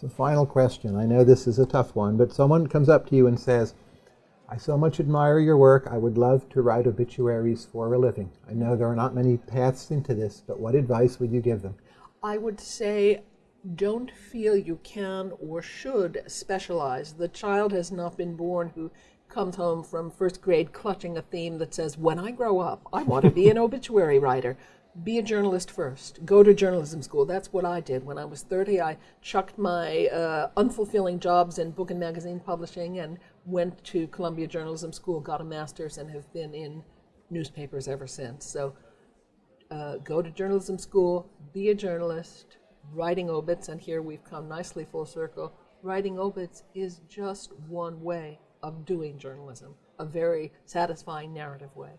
So, final question. I know this is a tough one, but someone comes up to you and says, I so much admire your work. I would love to write obituaries for a living. I know there are not many paths into this, but what advice would you give them? I would say don't feel you can or should specialize. The child has not been born who comes home from first grade clutching a theme that says, When I grow up, I want to be an obituary writer. Be a journalist first. Go to journalism school. That's what I did. When I was 30, I chucked my uh, unfulfilling jobs in book and magazine publishing and went to Columbia Journalism School, got a master's, and have been in newspapers ever since. So uh, go to journalism school, be a journalist, writing obits, and here we've come nicely full circle. Writing obits is just one way of doing journalism, a very satisfying narrative way.